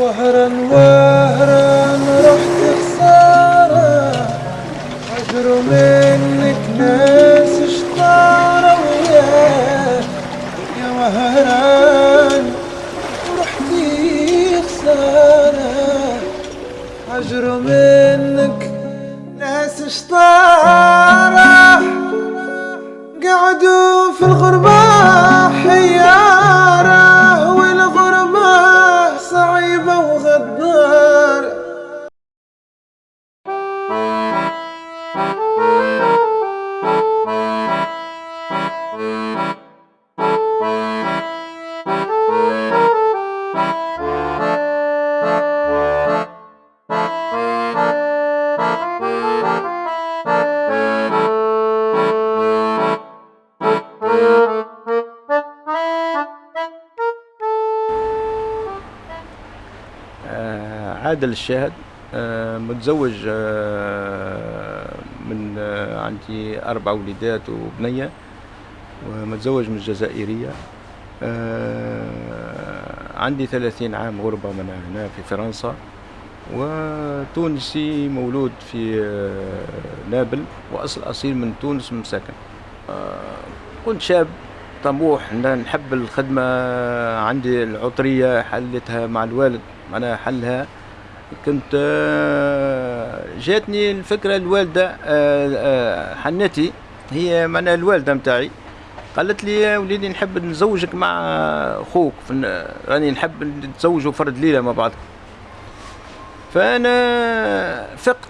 وهرا وهرا. عادل الشاهد آه، متزوج آه، من آه، عندي أربع وليدات وبنية ومتزوج من جزائرية آه، عندي ثلاثين عام غربة من هنا في فرنسا وتونسي مولود في نابل وأصل أصيل من تونس من ساكن. كنت شاب طموح نحب الخدمة عندي العطرية حلتها مع الوالد معناها حلها. كنت آه، جاتني الفكرة الوالدة آه، آه، حنتي هي معناها الوالدة متاعي قالت لي يا وليدي نحب نزوجك مع خوك راني نحب نتزوجوا فرد ليلة مع بعض فأنا فقت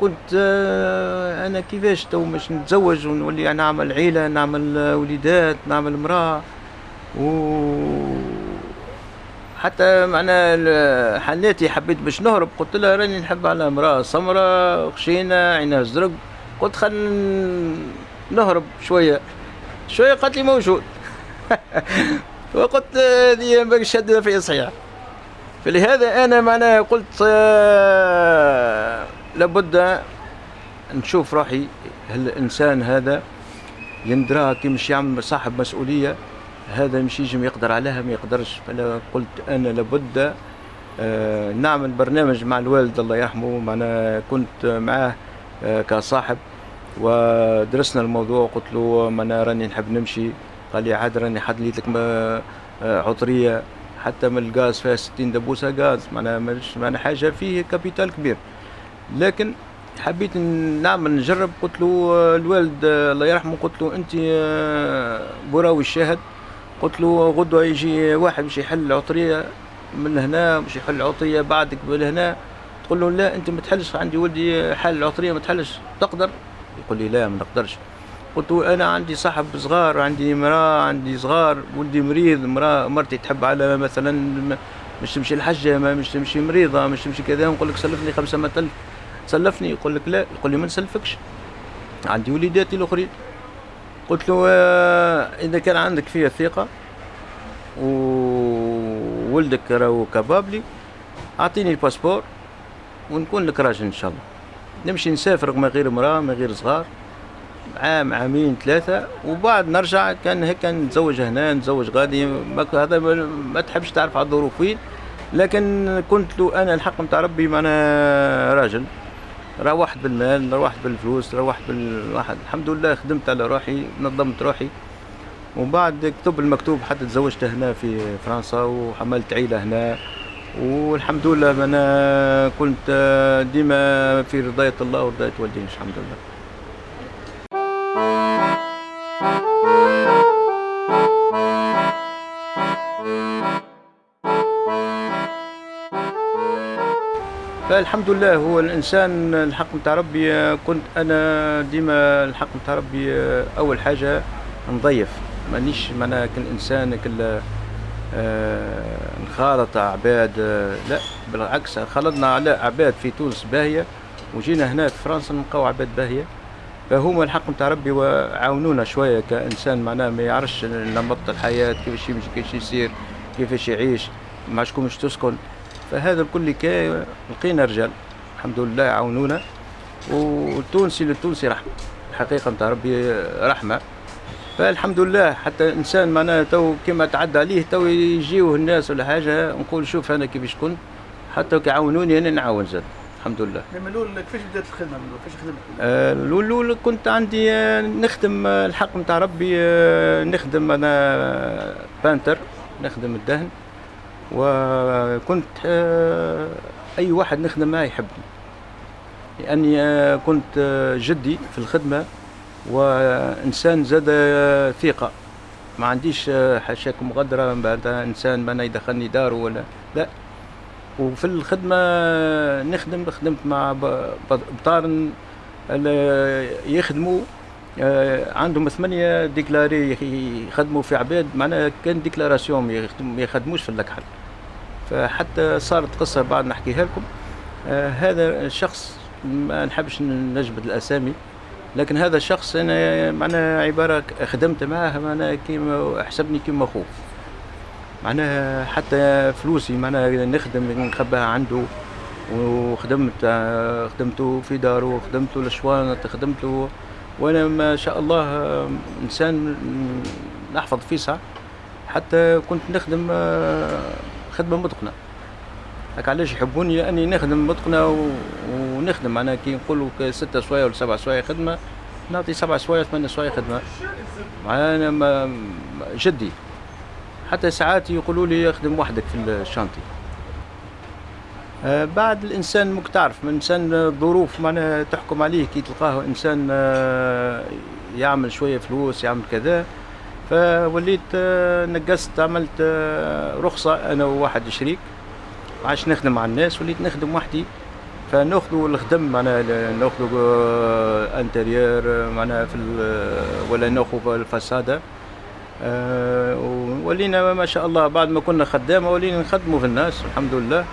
كنت أنا كيفاش تو مش نتزوج ونولي نعمل عيلة نعمل وليدات نعمل امرأة و حتى معنا حناتي حبيت باش نهرب قلت لها راني نحب على امرأة سمراء خشينة عينها زرق. قلت خل نهرب شوية. شوية قالت لي موجود. وقلت هذه باقي شدنا في صحيح. فلهذا أنا معناها قلت آه، لابد نشوف روحي الإنسان هذا يندرى كي مش يعمل صاحب مسؤولية؟ هذا مش يجم يقدر عليها ما يقدرش. فانا قلت أنا لابد آه، نعمل برنامج مع الوالد الله يرحمه. معنا كنت معاه آه، كصاحب ودرسنا الموضوع قلت له أنا راني نحب نمشي. قال لي عاد راني حدليت لك ما- آه، عطرية. حتى من الغاز فيها 60 دبوسة غاز. معناها مش معناها حاجة فيه capital كبير. لكن حبيت نعمل نجرب. قلت له الوالد الله يرحمه قلت له أنت براوي الشاهد. قلت له غدوة يجي واحد باش يحل العطرية من هنا باش يحل العطرية بعدك من هنا. تقول له لا أنت ما تحلش عندي ولدي حل العطرية ما تحلش تقدر؟ يقول لي لا ما نقدرش قلت له أنا عندي صاحب صغار عندي مراه عندي صغار ولدي مريض مراه مرتي تحب على مثلا مش تمشي الحجه ما مش تمشي مريضة مش تمشي كذا. نقول لك سلفني خمسة متل سلفني؟ يقول لك لا. يقول لي ما نسلفكش. عندي وليداتي الأخرين. قلت له آه، إذا كان عندك فيها ثقة وولدك راهو كبابلي أعطيني الباسبور ونكون لك راجل إن شاء الله. نمشي نسافر من غير مراه من غير صغار عام عامين ثلاثة وبعد نرجع كان هيك نتزوج هنا نتزوج غادي هذا ما- تحبش تعرف على الظروف وين لكن كنت له أنا الحق نتاع ربي ما أنا راجل. روحت بالمال روحت بالفلوس روحت بالواحد. الحمد لله خدمت على روحي نظمت روحي. وبعد كتب المكتوب حتى تزوجت هنا في فرنسا وحملت عيلة هنا. والحمد لله أنا كنت ديما في رضاية الله ورضاية والدين الحمد لله. فالحمد لله هو الإنسان الحق نتاع ربي. كنت أنا ديما الحق نتاع ربي أول حاجة نضيف. مانيش معناها كل إنسان كل نخالط عباد. آه، لا بالعكس خلطنا على عباد في تونس باهية وجينا هنا في فرنسا نلقاو عباد باهية. فهما الحق نتاع ربي وعاونونا شوية كإنسان معناه ما يعرفش نمط الحياة كيفاش يمشي كيفاش يسير كيفاش يعيش مع شكون باش تسكن. فهذا الكل كي لقينا رجال. الحمد لله عاونونا والتونسي للتونسي رحمة. الحقيقة نتاع ربي رحمة. فالحمد لله حتى إنسان معناها تو كما تعدى عليه تو يجيوه الناس ولا حاجة نقول شوف أنا كيفاش كنت. حتى كيعاونوني أنا نعاون زاد. الحمد لله. من الأول كيفاش بدات الخدمة من الأول؟ كيفاش خدمت؟ آه، الأول كنت عندي آه، نخدم آه، الحق نتاع ربي نخدم أنا بانتر. نخدم الدهن. وكنت آه، أي واحد نخدم معاه يحبني. لأني آه، كنت آه، جدي في الخدمة وإنسان زاد ثقة. ما عنديش حاشاك مغدره من بعد إنسان ما يدخلني داره ولا لا. وفي الخدمة نخدم خدمت مع بطارن يخدموا عندهم ثمانية déclarés يخ- يخدموا في عباد. معناها كان déclaration ما يخدم- ما يخدموش في اللكحل فحتى صارت قصة بعد نحكيها لكم. آه، هذا الشخص ما نحبش نجبد الأسامي لكن هذا الشخص أنا معناها عبارة خدمت معاه معناها كيما حسبني كيما خوف. معناها حتى فلوسي معناها نخدم نخباها عنده وخدمت آه، خدمته في داره خدمته لشوانة خدمته. وأنا ما شاء الله آه، إنسان نحفظ فيسع حتى كنت نخدم خدمه متقنه هاك علاش يحبوني؟ لأني نخدم متقنه و... ونخدم. معناها كي نقولوا ستة سوايع ولا سبع سوايع خدمة نعطي سبع سوايع ثمان سوايع خدمة. ما ما- جدي. حتى ساعات يقولوا لي اخدم وحدك في الشانتي. آه، بعد الإنسان مك تعرف من إنسان الظروف معناها تحكم عليه كي تلقاه إنسان آه، يعمل شوية فلوس يعمل كذا فوليت آه، نقصت عملت آه، رخصة أنا وواحد شريك. عاش نخدم مع الناس وليت نخدم وحدي. فناخذوا الخدم معناها ناخذوا آه، intérieur آه، معناها في ولا ناخذوا ال façade. آه، ولينا ما شاء الله بعد ما كنا خدامة ولينا نخدموا في الناس الحمد لله.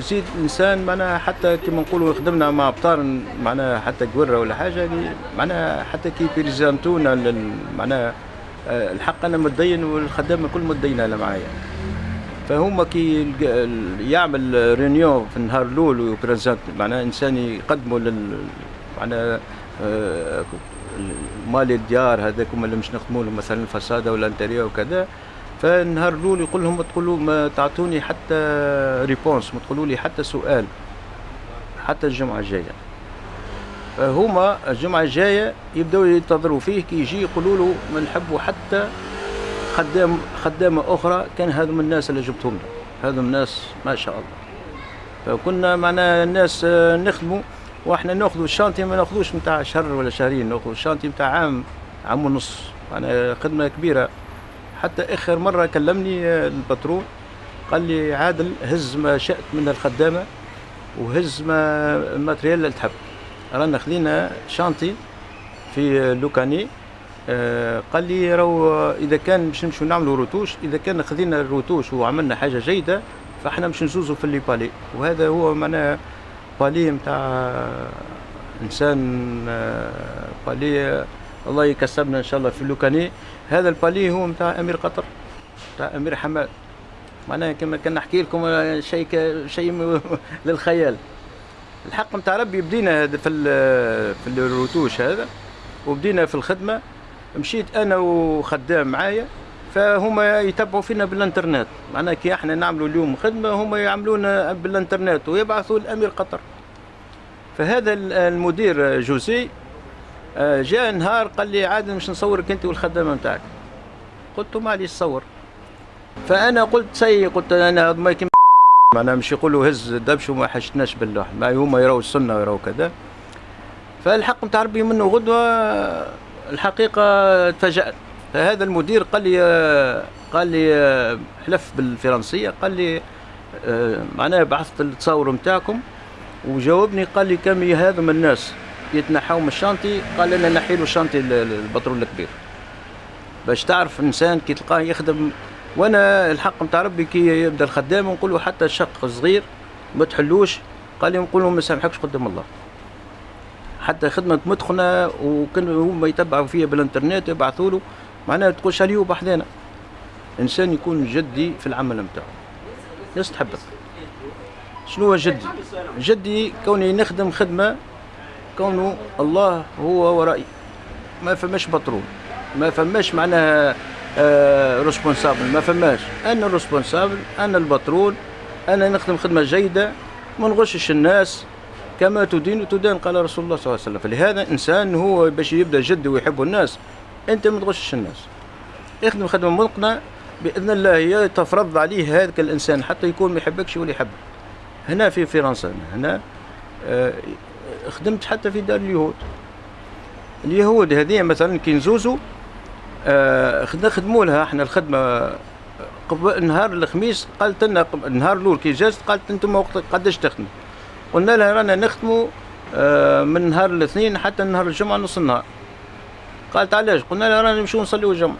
وزيد الانسان معناها حتى كما نقولوا خدمنا مع أبطار معناها حتى قوره ولا حاجة اللي معناها حتى كي بريزانتونا معناها آه، الحق أنا متدين والخدامه كل متدينه على معايا. فهم كي يعمل رينيون في النهار الأول وبريزنت معناها إنسان يقدموا لل معناها آه، مال الديار هذاك اللي مش نخدموا مثلا ال façade ولا ال intérieur وكذا. فالنهار الأول يقول لهم ما تقولوا ما تعطوني حتى réponse ما تقولوا لي حتى سؤال حتى الجمعة الجاية. فهما الجمعة الجاية يبدأوا ينتظروا فيه كي يجي يقولوا له ما نحبوا حتى خدام خدامة أخرى كان هذم الناس اللي جبتهم له هذم الناس ما شاء الله. فكنا معنا الناس آه، نخدموا وإحنا نأخذوا ال chantier ما نأخذوش نتاع شهر ولا شهرين نأخذوا ال chantier نتاع عام عام ونص. معنا خدمة كبيرة. حتى آخر مرة كلمني آه، ال patron. قال لي عادل هز ما شئت من الخدامة وهز ما ال matériel اللي تحب. رانا خذينا chantier في لوكاني. آه، قال لي راهو إذا كان باش نمشوا نعملوا retouche إذا كان خذينا ال retouche وعملنا حاجة جيدة فاحنا باش نزوزوا في اللي بالي. وهذا هو معناه بالي نتاع إنسان آه، بالي. الله يكسبنا إن شاء الله في لوكاني. هذا البالي هو نتاع أمير قطر نتاع أمير حماد. معناها كما كان نحكي لكم آه، شيء شيء للخيال. الحق نتاع ربي بدينا هذا في في الروتوش هذا وبدينا في الخدمة. مشيت أنا وخدام معايا فهما يتبعوا فينا بالإنترنت. معناها كي إحنا نعملوا اليوم خدمة هما يعملونا بالإنترنت ويبعثوا لأمير قطر. فهذا ال- المدير جوزي جاء نهار قال لي عادل مش نصورك انت والخدامة نتاعك. قلت له معليش صور فأنا قلت سي قلت أنا ما معناها مش يقولوا هز دبش وما حشتناش باللوح. ما هما يراوا السنة ويراوا كذا. فالحق نتاع ربي منه غدوة الحقيقة تفاجأت. فهذا المدير قال لي قال لي حلف بالفرنسية قال لي آه، معناها بعثت التصاور نتاعكم. وجاوبني قال لي كم هذم الناس؟ يتنحوا من ال chantier قال أنا نحي له ال chantier ال- ال- ال patron الكبير. باش تعرف إنسان كي تلقاه يخدم وأنا الحق نتاع ربي كي يبدأ الخدام نقول له حتى شق صغير ما تحلوش. قال لي نقول له ما سامحكش قدام الله. حتى خدمة متقنة وكان هما يتبعوا فيها بالإنترنت يبعثوا له. معناها تقولش عليه بحذانا إنسان يكون جدي في العمل نتاعو الناس تحبك شنو هو جدي؟ جدي كوني نخدم خدمة كونه الله هو ورائي ما فماش patron ما فماش معناها responsable ما فماش. أنا ال responsable أنا ال patron أنا نخدم خدمة جيدة. ما نغشش الناس. كما تدين تدان قال رسول الله صلى الله عليه وسلم. فلهذا إنسان هو باش يبدأ جد ويحب الناس. أنت ما تغشش الناس. يخدم خدمة متقنه بإذن الله يتفرض عليه هذاك الإنسان حتى يكون ما يحبكش ولا يحبك. هنا في فرنسا هنا آه، خدمت حتى في دار اليهود. اليهود هذه مثلا كي نزوزوا آه، خدموا لها إحنا الخدمة قبل نهار الخميس قالت لنا النهار الأول كي جازت قالت أنتم وقت قداش تخدموا قلنا لها رانا نخدموا آه، من نهار الاثنين حتى نهار الجمعة نص النهار. قالت علاش؟ قلنا لها رانا نمشيو نصليو الجمعة.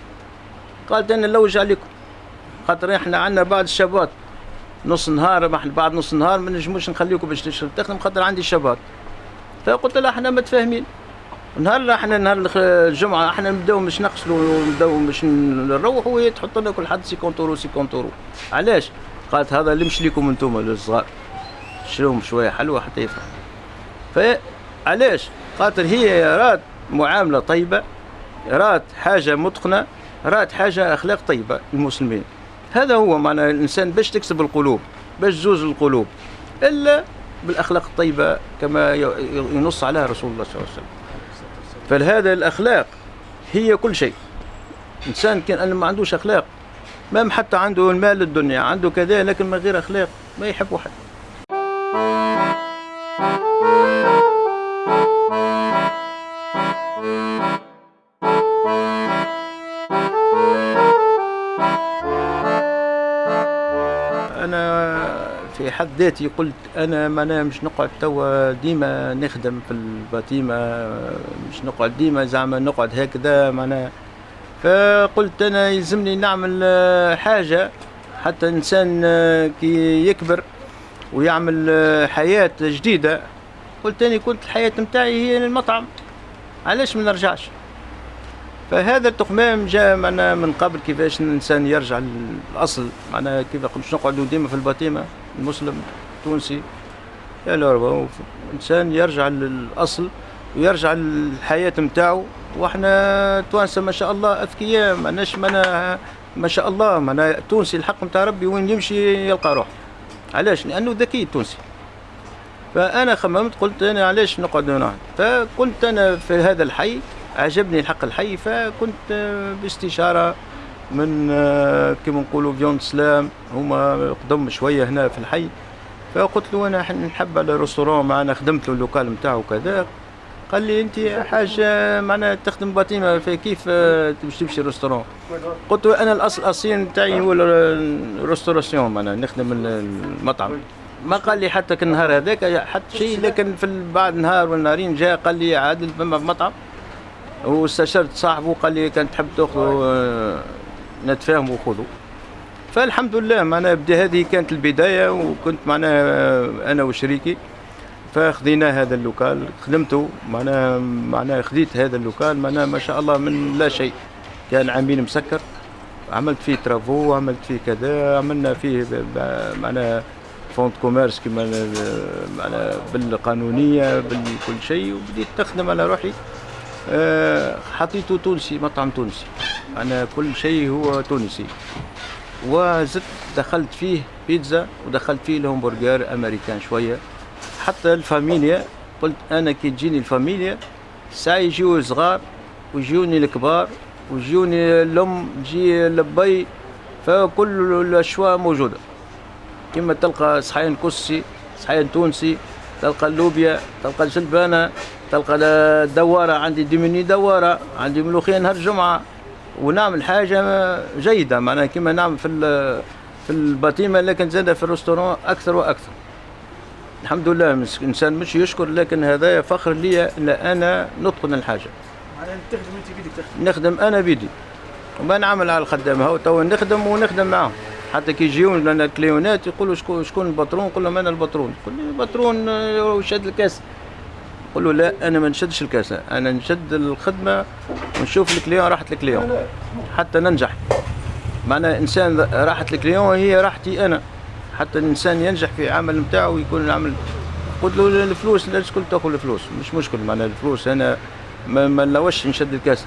قالت أنا نلوج عليكم. خاطر إحنا عندنا بعض الشباب نص نهار بعد نص نهار ما نجموش نخليكم باش تخدم خاطر عندي شباب فقلت لها إحنا متفاهمين. نهار إحنا نهار الجمعة إحنا نبداو باش نغسلوا ونبداو باش نروحوا وهي تحط لنا كل حد 50 اورو 50 اورو علاش؟ قالت هذا اللي مش ليكم أنتم الصغار. شروهم شوية حلوة حتى يفرح فعلاش؟ خاطر هي رات معاملة طيبة رات حاجة متقنة رات حاجة أخلاق طيبة المسلمين هذا هو معنى الإنسان باش تكسب القلوب باش تزوز القلوب. إلا بالأخلاق الطيبة كما ينص عليها رسول الله صلى الله عليه وسلم. فلهذا الأخلاق هي كل شيء. إنسان كان ما عندوش أخلاق. ما حتى عنده المال الدنيا عنده كذا لكن من غير أخلاق ما يحب حد في حد ذاتي قلت أنا ما مش نقعد توا ديما نخدم في الباتيمه مش نقعد ديما زعما نقعد هكذا معناها. فقلت أنا يلزمني نعمل حاجة حتى إنسان كي يكبر ويعمل حياة جديدة. قلت اني كنت الحياة نتاعي هي المطعم علاش ما نرجعش؟ فهذا التقمام جاء معنا من قبل كيفاش الإنسان يرجع للأصل معناها كيف نقعدوا ديما في الباتيمه المسلم التونسي لوربا انسان يرجع للأصل ويرجع للحياة نتاعو وإحنا توانسة ما شاء الله أذكياء ماناش منا ما شاء الله معناها التونسي الحق نتاع ربي وين يمشي يلقى روحه. علاش؟ لأنه ذكي التونسي. فأنا خممت قلت أنا علاش نقعد هنا؟ فكنت أنا في هذا الحي عجبني الحق الحي فكنت باستشارة من آه، كما نقولوا viande سلام هما قدم شوية هنا في الحي. فقلت له أنا نحب على restaurant معنا خدمت له ال local نتاعو كذا قال لي أنت حاجة معناها تخدم bâtiment كيف آه، باش تمشي restaurant قلت له أنا الاصل الأصيل نتاعي هو ال restauration معناها نخدم المطعم. ما قال لي حتى النهار هذاك حتى شيء لكن في بعد نهار والنهارين جاء قال لي عادل فما مطعم واستشرت صاحبه قال لي كان تحب تأخذ آه، نتفاهموا وخذوا. فالحمد لله معناها بدا هذه كانت البداية وكنت معناها آه، أنا وشريكي. فخذينا هذا ال local خدمته معناها معناها خذيت هذا ال local معناها ما شاء الله من لا شيء. كان عامين مسكر عملت فيه travaux عملت فيه كذا عملنا فيه معناها fonds commerce كما معناها بالقانونية بالكل شيء وبديت تخدم على روحي. حطيته تونسي مطعم تونسي. أنا كل شيء هو تونسي. وزدت دخلت فيه بيتزا ودخلت فيه الهمبرجر أمريكان شوية. حتى الفاميليا قلت أنا كي تجيني الفاميليا ساعة يجيو صغار ويجوني الكبار ويجوني الأم تجي لبي فكل الأجواء موجودة. كما تلقى صحين كسكسي صحين تونسي تلقى اللوبيا تلقى الجلبانه تلقى دوارة عندي ديموني دوارة عندي ملوخيه نهار الجمعة. ونعمل حاجة جيدة معناها كما نعمل في في ال bâtiment لكن زاد في ال restaurant أكثر وأكثر. الحمد لله إنسان مش يشكر لكن هذا فخر لي إن أنا نتقن الحاجة. معناها تخدم أنت بيدك تخدم. نخدم أنا بيدي. وما نعمل على الخدام هو تو نخدم ونخدم معاهم. حتى كي يجيون لنا الكليونات يقولوا شكون شكون ال patron نقول لهم أنا ال patron يقول لي ال patron شاد ال caisse. نقول له لا أنا ما نشدش ال caisse أنا نشد الخدمة ونشوف ال client راحة ال client. حتى ننجح. معنى إنسان راحة الكليون هي راحتي أنا. حتى الإنسان ينجح في عمل نتاعو ويكون العمل. قلت له الفلوس لا تكون تاكل الفلوس؟ مش مشكل معنى الفلوس أنا ما, ما نشد ال caisse.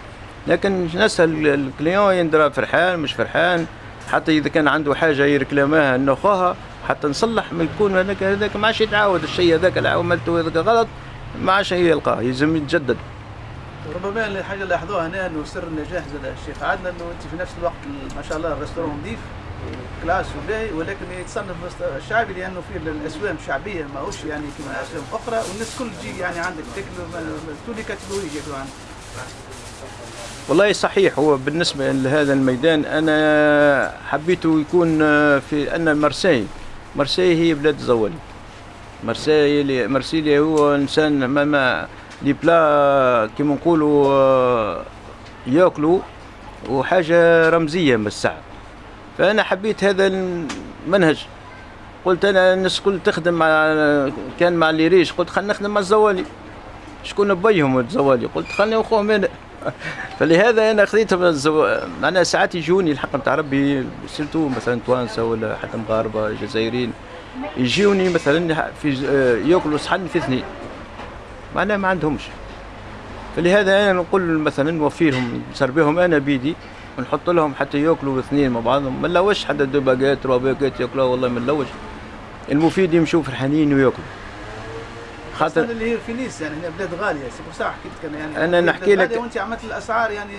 لكن نسال ال client يندرى فرحان مش فرحان. حتى إذا كان عنده حاجة يركلامها ناخوها حتى نصلح ما يكون هذاك هذاك ما عادش يتعاود الشيء هذاك اللي عملته هذاك غلط ما عادش يلقاه يلزم يتجدد. ربما الحاجة اللي لاحظوها هنا إنه سر النجاح زاد الشيخ. عادنا إنه أنت في نفس الوقت ما شاء الله ال restaurant نظيف classe وباهي ولكن يتصنف الشعبي لأنه فيه الأسوام شعبية ماهوش يعني كما أسوام أخرى والناس كل تجي يعني عندك تاكل تولي كاتيجوري ياكلوا عندك والله صحيح هو بالنسبة لهذا الميدان أنا حبيته يكون في أن مرسي مرسي هي بلاد الزوالي مرسي مرسيليا هو إنسان ما لي بلا كيما نقولوا ياكلوا وحاجة رمزية من الساعة. فأنا حبيت هذا المنهج. قلت أنا الناس كل تخدم مع كان مع les riches قلت خلينا نخدم مع الزوالي. شكون بيهم الزوالي؟ قلت خليني أخوهم أنا فلهذا أنا خذيتهم الزو... معناها ساعات يجوني الحق نتاع ربي surtout مثلا توانسة ولا حتى مغاربة جزائريين يجوني مثلا في يأكلوا صحن في اثنين معناها ما عندهمش. فلهذا أنا نقول مثلا نوفيرهم نسربيهم أنا بيدي ونحط لهم حتى يأكلوا اثنين مع بعضهم ما نلوش حتى deux baguettes trois baguettes يأكلوا والله ما نلوش. المفيد يمشوا فرحانين ويأكلوا. خاطر اللي هي في نيس يعني هنا بلاد غالية سي صح؟ حكيت كان يعني؟ أنا نحكي لك وأنت عملت الأسعار يعني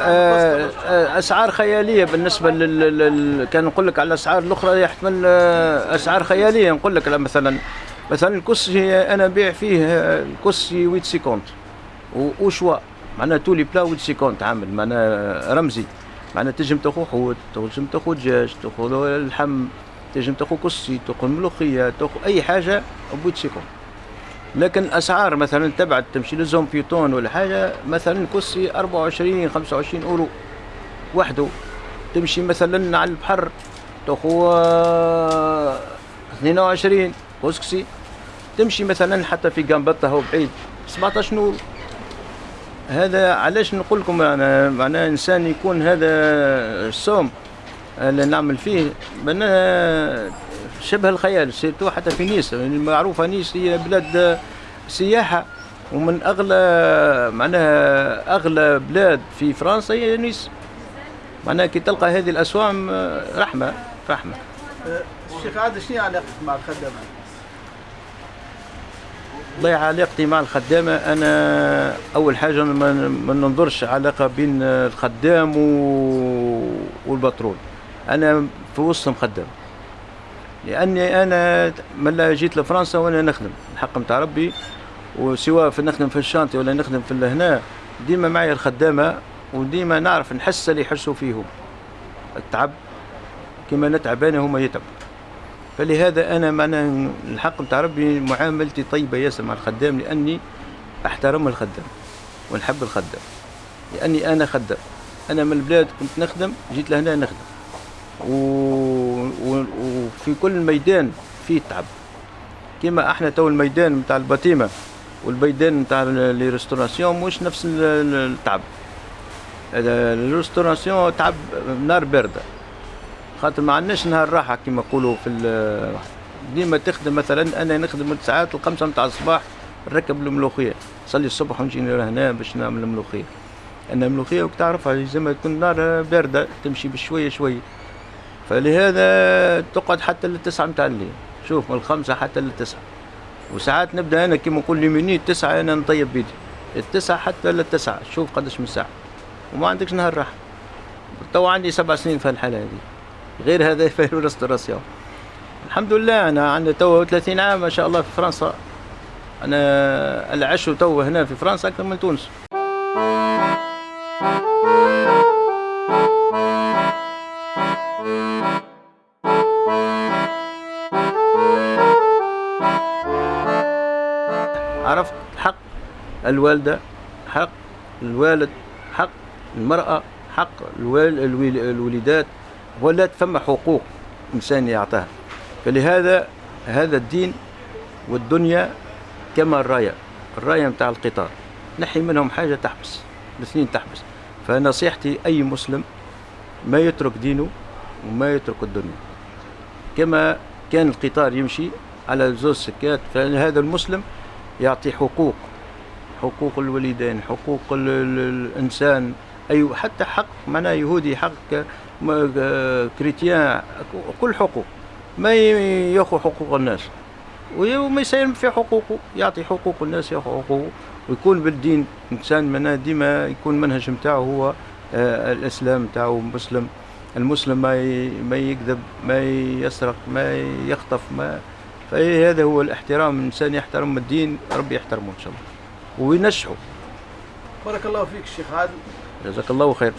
آه أسعار خيالية بالنسبة لل, لل... كان نقول لك على الأسعار الأخرى يحتمل أسعار خيالية. نقول لك مثلا مثلا الكسكسي أنا نبيع فيه الكسكسي huit cinquante وشوا معناها tous les plats huit cinquante عامل معناها رمزي. معناها تنجم تاخذ حوت تنجم تاخذ دجاج تاخذ اللحم تنجم تاخذ كسي تاخذ ملوخية تاخذ أي حاجة بويت سيكونت لكن الأسعار مثلا تبعت تمشي لزوم بيوتون ولا حاجة مثلا كرسي 24 25 أورو وحده. تمشي مثلا على البحر تاخو 22 كسكسي تمشي مثلا حتى في جنبطة هو بعيد 17 اورو هذا علاش نقول لكم أنا معناه إنسان يكون هذا الصوم. اللي نعمل فيه معناها شبه الخيال surtout حتى في نيس. المعروفه نيس هي بلاد سياحة ومن اغلى معناها أغلى بلاد في فرنسا هي نيس. معناها كي تلقى هذه الأسوام رحمة رحمة. الشيخ عادل شنو علاقتك مع الخدامة؟ والله علاقتي مع الخدامة أنا أول حاجة ما ننظرش علاقة بين الخدام والبترول. أنا في وسطهم خدام لأني أنا من جيت لفرنسا وأنا نخدم. الحق نتاع ربي وسواء في نخدم في الشانتي ولا نخدم في هنا ديما معي الخدامة وديما نعرف نحس اللي يحسوا فيهم. التعب كما نتعب أنا هما يتعب. فلهذا أنا معنا الحق نتاع ربي معاملتي طيبة ياسر مع الخدام لأني أحترم الخدام ونحب الخدام. لأني أنا خدام. أنا من البلاد كنت نخدم جيت لهنا نخدم. و... وفي كل ميدان فيه تعب. كما إحنا تو الميدان نتاع ال bâtiment والميدان نتاع la restauration مش نفس التعب. ال restauration تعب نار باردة. خاطر ما عندناش نهار راحة كما يقولوا في ديما تخدم مثلا أنا نخدم من ساعات الخمسة نتاع الصباح نركب الملوخية. نصلي الصبح ونجي هنا باش نعمل الملوخية. ان الملوخية وك تعرفها لازم تكون نار باردة تمشي بشوية شوية. فلهذا تقعد حتى للتسعة متاع الليل. شوف من الخمسة حتى للتسعة. وساعات نبدأ أنا كيما نقول لي مني التسعة أنا نطيب بيدي. التسعة حتى للتسعة. شوف قداش من ساعة وما عندكش نهار راحة. تو عندي سبع سنين في الحالة هذه. غير هذا في ال restauration الحمد لله أنا عندي تو 30 عام ما شاء الله في فرنسا. أنا عشت تو هنا في فرنسا أكثر من تونس. عرفت حق الوالدة حق الوالد حق المرأة حق الوليدات ولات فما حقوق إنسان يعطاها. فلهذا هذا الدين والدنيا كما الراية الراية متاع القطار. نحي منهم حاجة تحبس الاثنين تحبس. فنصيحتي أي مسلم ما يترك دينه وما يترك الدنيا. كما كان القطار يمشي على زوج سكات فهذا المسلم يعطي حقوق حقوق الوالدين حقوق ال- ال- الإنسان. أي حتى حق معناه يهودي حق كريتيان كل حقوق. ما يأخذ حقوق الناس. وما يساهم في حقوقه يعطي حقوق الناس يأخذ حقوقه. ويكون بالدين إنسان معناه ديما يكون المنهج نتاعو هو آه، الإسلام نتاعو مسلم. المسلم ما ما يكذب ما يسرق ما يخطف ما فهذا هو الاحترام الإنسان يحترم الدين ربي يحترمه إن شاء الله. وينشحه بارك الله فيك الشيخ عادل. جزاك الله خير.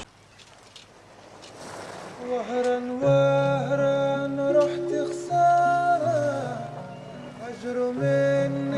وهرا وهرا رحت خسارة. أجر منك